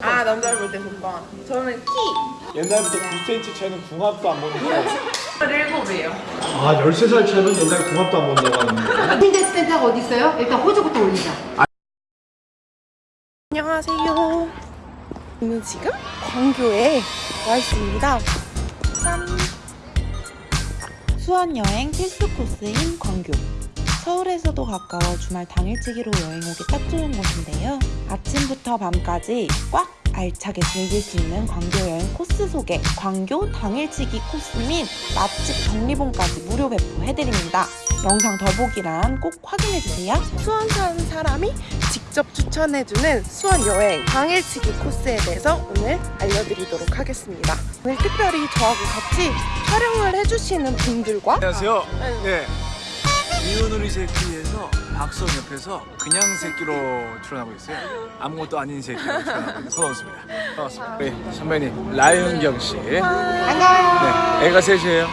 아 남자를 볼때 조건 저는 키. 옛날부터 9cm 차이는 궁합도 안 본다고 17이에요. 아 13살 차이는 옛날에 궁합도 안 본다고 하는데 핀데스 센터가 어디 있어요? 일단 호주부터 올리자. 안녕하세요. 저는 지금 광교에 와 있습니다. 짠. 수원여행 필수 코스인 광교. 서울에서도 가까워 주말 당일치기로 여행 오기 딱 좋은 곳인데요. 아침부터 밤까지 꽉 알차게 즐길 수 있는 광교 여행 코스 소개, 광교 당일치기 코스 및 맛집 정리본까지 무료 배포해드립니다. 영상 더보기란 꼭 확인해주세요. 수원 사는 사람이 직접 추천해주는 수원 여행 당일치기 코스에 대해서 오늘 알려드리도록 하겠습니다 오늘 특별히 저하고 같이 촬영을 해주시는 분들과 안녕하세요. 네. 이은우리 새끼에서 박성 옆에서 그냥 새끼로 출연하고 있어요. 아무것도 아닌 새끼로 출연하고 있는 손원수입니다. 반갑습니다. 우리 선배님 라윤경 씨. 반가워요. 네. 애가 셋이에요.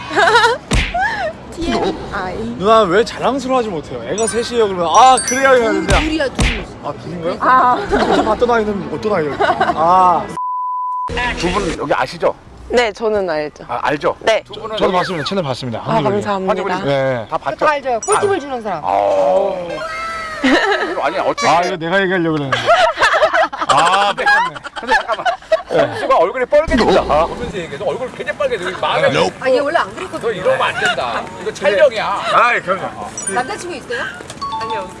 TMI 누나 왜 자랑스러워하지 못해요? 애가 셋이에요 그러면 아 그래야 해야 되는데 둘이야 둘. 아 둘인가요? 아 그때 봤던 아이는 어떤 아이예요? 아두 분 여기 아시죠? 네 저는 알죠 아, 알죠? 네 두 분은 저도 봤습니다 채널 봤습니다 아, 감사합니다 네. 다 봤죠? 다 알죠? 꿀팁을 주는 사람. 아, 아니 어떻게? 아 이거 내가 얘기하려고 그랬는데 아 뺏겼네 근데 잠깐만. 선수가 얼굴이 빨개진다. 보면서 얘기해서 얼굴 굉장히 빨개져. 마음에 아얘 원래 안 그랬거든. 이러면 안 된다. 이거 촬영이야. 아 그럼요 남자친구 있어요?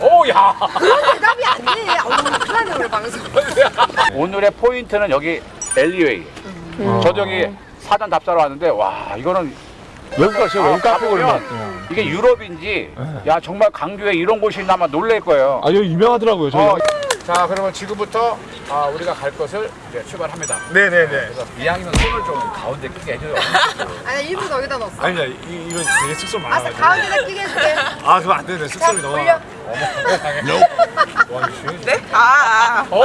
오, 야. 대답이 안 돼. 어우 큰일 나네 오늘 방송. 오늘의 포인트는 여기 엘리웨이. 저도 여기 사전 답사로 왔는데 와 이거는 외국 가세요 외국 카페 같아요. 이게 유럽인지 야 정말 강주에 이런 곳이 있나 아마 놀랄 거예요. 아 여기 유명하더라고요 저희 어, 자 그러면 지금부터 아, 우리가 갈 것을 이제 출발합니다. 네네네. 그래서 이왕이면 손을 좀 가운데 끼게 해줘요. 아니 일부러 여기다 넣었어. 아니야 이, 이거 되게 숙소 아 많아가지고. 가운데다 끼게 해줄게. 아 그거 안 되네 숙소이 너무 올려. 네? 아, 어,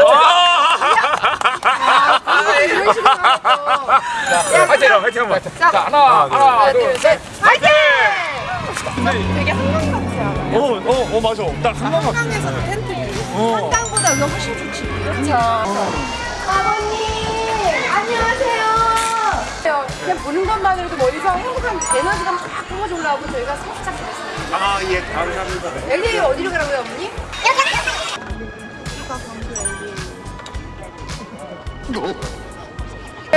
아 이런 식으로 나왔어. 자, 화이팅! 화이팅 한번. 자, 하나, 하나, 둘, 셋. 파이팅! 되게 한강 같지 않아요? 어, 어, 어 맞아 딱 한강 같아 한강에서도 텐트 한강보다 여기가 훨씬 좋지. 그렇죠 아버님 안녕하세요. 그냥 보는 것만으로도 머리서 행복한 에너지가 막 뿜어져 올라오고 저희가 살짝 그랬어요. 아 예 감사합니다 엘리 어디로 가라고요, 어머니?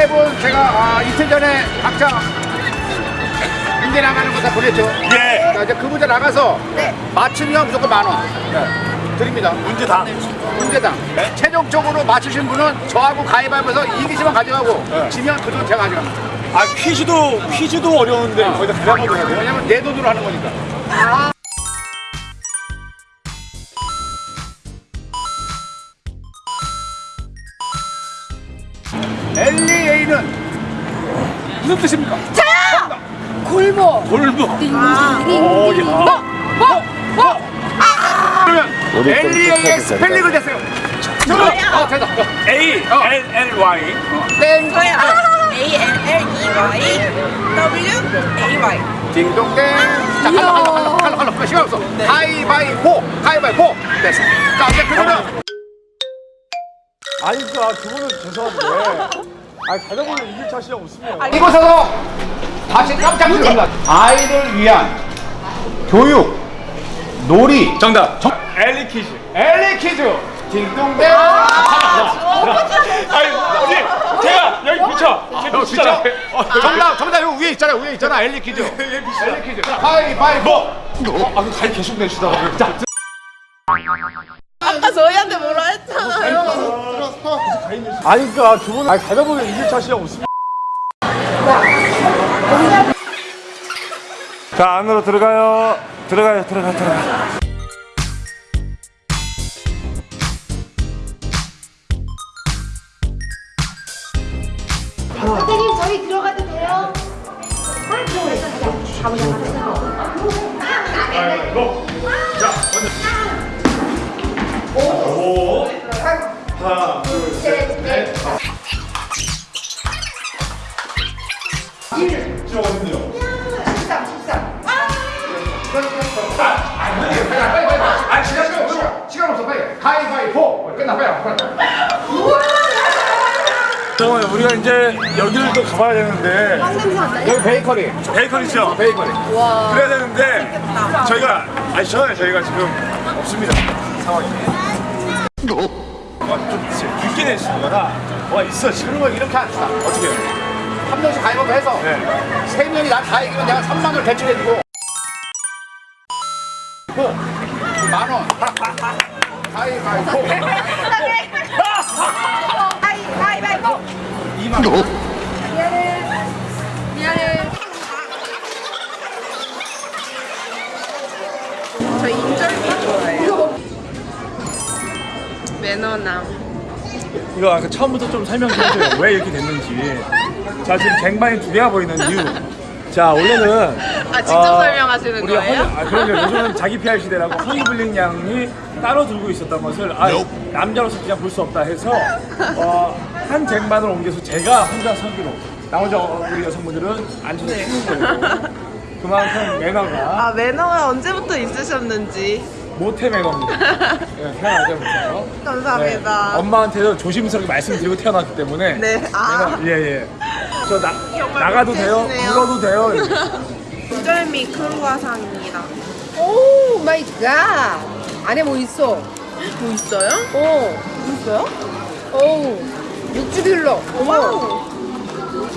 해본 제가 아, 이틀 전에 각자 문제 나가는 거 다 보냈죠? 예 자, 이제 그 문제 나가서 맞추면 무조건 만 원. 드립니다. 문제다 문제당. 최종적으로 맞추신 분은 저하고 가위바위보에서 이기시면 가져가고 지면 그 돈 제가 가져갑니다. 아 퀴즈도 퀴즈도 어려운데 거기다 그래가지고 해야 돼요? 왜냐면 내 돈으로 하는 거니까. alley는 무슨 뜻입니까? 골모. 골목. 띵, 어. 어, 어, 그러면 alley의 스펠링을 대세요. 정답. 어, 대답. A L L Y 땡. 저요 A L L E Y W A Y 딩동댕. 자, 갈러, 갈러, 갈러, 갈러, 갈러. 그 시간 없어. 가위바위보, 가위바위보. 됐어. 자, 이제 그러면 아니 그니까 두 분은 죄송한데 아니 대답을 이길 자신이 없으면 이곳에서 다시 깜짝 놀랍니다. 아이를 위한 교육, 놀이. 정답 엘리 퀴즈 엘리 퀴즈. 딩동댕. 아니 어디 제가 여기 비춰 제가 어, 진짜? 정답, 정답 여기 위에 있잖아. 위에 있잖아. 엘리 퀴즈. 엘리 퀴즈. 자, 가위바위보. 아그 가위 계속 내시다 아니 그니까 두 분은 아니 대답을 이길 자신이 없으면 자 안으로 들어가요 들어가요 들어가 들어가 선생님 저희 들어가도 돼요? 아, 들어가요. 가보자, 가보자. 십삼, 십삼. 아, 시간 없어. 시간 없어. 빨리. 가위바위보. 끝나. 빨리. 빨리. 잠깐만요. 우리가 이제 여기를 또 가봐야 되는데 여기 베이커리. 베이커리죠? 베이커리. 그래야 되는데 저희가 아시잖아요. 저희가 지금 없습니다. 상황이. 늦게 내시는 거라 와 있어 지금 그리고 이렇게 합시다. 어떻게 해요? 한 명씩 가위바위보 해서 네. 세 명이 나 다 이기면 내가 3만 원을 대출해주고 만 원. 가위바위보. 가위바위보. 2만 원. 미안해. 저 인절미 좋아해요. 매너남. 이거 아까 처음부터 좀 설명 좀 해줘요. 왜 이렇게 됐는지. 자 지금 쟁반이 두 개가 보이는 이유. 자 원래는 아, 직접 어, 설명하시는 우리가 거예요? 허니, 아 그럼요. 요즘은 자기 PR 시대라고 허니블링 양이 따로 들고 있었던 것을 아, 남자로서 그냥 볼 수 없다 해서 어, 한 쟁반을 옮겨서 제가 혼자 서기로 나머지 어, 우리 여성분들은 앉아서 쉬는 거예요. 그만큼 매너가 아, 매너가 언제부터 있으셨는지. 모태 매너입니다. 네, 태어나자부터. 감사합니다. 네, 엄마한테도 조심스럽게 말씀드리고 태어났기 때문에. 네, 아. 매너, 예, 예. 저 나, 나가도 돼요? 불러도 돼요? 인절미 크루아상입니다. Oh my god. 안에 뭐 있어? 뭐 있어요? 어. 뭐 있어요? 어. 육즙이 흘러. 어머.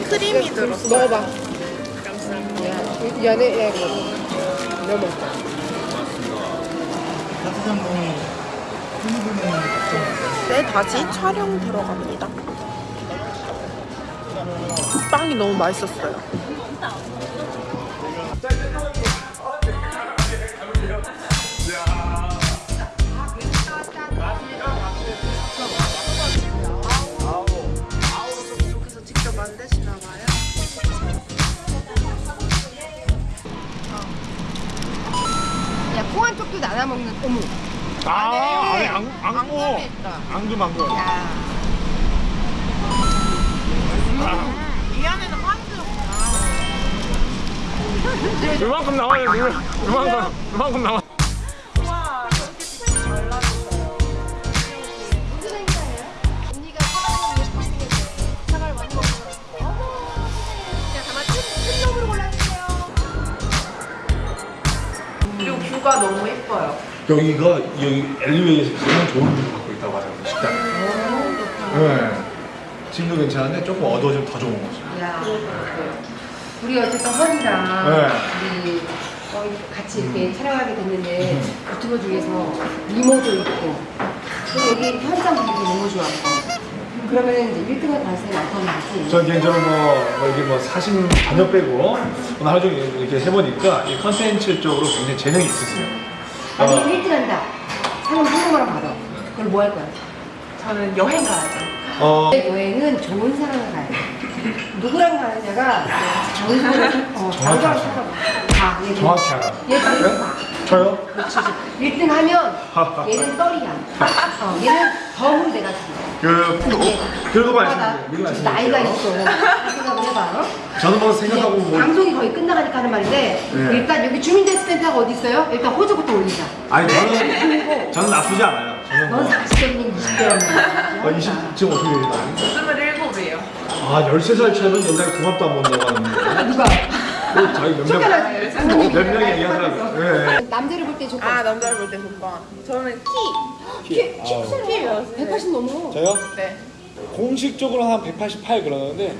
크림이 들었어요. 먹어봐. 감사합니다. 이, 이 안에 야 이거 너무 맛있다. 네, 다시 촬영 들어갑니다. 빵이 너무 맛있었어요. 나눠 먹는 어묵. 아, 안에 앙, 앙고. 앙금, 앙금. 이 안에는 파스였구나. 이만큼 나와요, 이만큼. 이만큼, 나와. 와, view가 너무 예뻐요. 여기가 여기 앨리웨이에서 가장 좋은 view를 갖고 있다고 하잖아요, 식당. 네. 지금도 괜찮은데 조금 어두워지면 더 좋은 거죠. 야, 우리 어쨌든 허리랑 네. 우리 같이 이렇게 촬영하게 됐는데 유튜버 중에서 미모도 있고 그리고 여기 현장 분위기 너무 좋았고 그러면 이제 1등을 가능성이 많다는 거지. 전 개인적으로 뭐, 뭐 이게 뭐 사심 전혀 빼고 오늘 하루 종일 이렇게 해보니까 이 컨텐츠 쪽으로 굉장히 재능이 있으세요. 아니 어, 1등 한다. 상금 한 번만 받아. 그럼 뭐할 거야? 저는 여행 가야죠. 어, 여행은 좋은 사람을 가야 돼. 누구랑 가느냐가 좋은 사람을 어, 좋은 사람을 찾아봐. 가. 얘는. 정확히 알아. 얘 네? 가. 저요? 1등 하면 얘는 떨이야. 어, 얘는 덤을 내가 줘. 그, 그거 맞아. 말씀드려요. 미리 지금 나이가. 있어. 생각을 해봐. 어? 저는 뭐 이제 생각하고 뭐. 방송이 거의 끝나가니까 하는 말인데 네. 일단 여기 주민대스센터가 어디 있어요? 일단 호주부터 올리자. 아니, 저는, 저는 나쁘지 않아요. 저는 뭐. 넌 40대니 20대였나? 어, 20, 지금 어떻게 되죠? 27이에요. 아, 13살 차이면 옛날에 궁합도 안 본다고 하는데. 누가? 그 자기 몇 명. 몇 명이 얘기하더라고요. 예. 남자를 볼 때 조건. 아, 남자를 볼 때 조건. 저는 키. 키, 키 크세요. 180 넘어. 저요? 네. 공식적으로 한 188 그러는데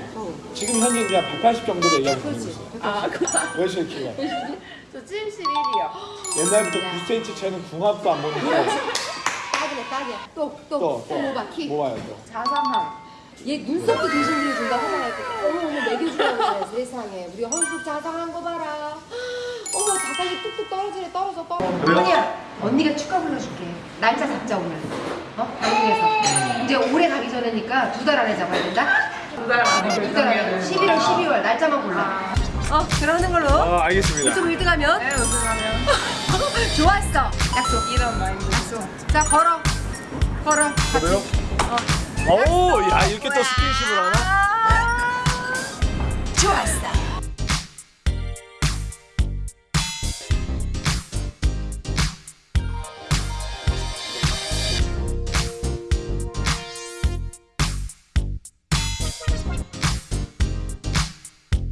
지금 현재 그냥 180 정도로 얘기하고 있어요. 아, 왜 이렇게 키가? 저 71이요. 옛날부터 9cm 차이는 궁합도 안 보는데 딱이네, 딱이야. 또, 또, 또, 또, 뭐 봐, 키. 뭐 봐요 또? 자상함. 얘 눈썹도 대신해 준다 화장할 때. 어머 어머 먹여주라고 그래 세상에. 우리 헌숙 자상한 거 봐라. 어머 자상이 뚝뚝 떨어지네 떨어져 떨어져. 언니야 언니가 축가 불러줄게. 날짜 잡자 오늘. 어? 한국에서. 이제 올해 가기 전에니까 두 달 안에 잡아야 된다. 두달 안에 두달 안에. 11월 12월 날짜만 골라. 어 그러는 걸로. 아 알겠습니다. 유튜브 1등 하면 네, 우승하면 좋았어. 약속. 이런 마인드. 약속. 자 걸어. 걸어. 같이. 저도요? 오야 이렇게 또 스킨십을 하나? 좋았어.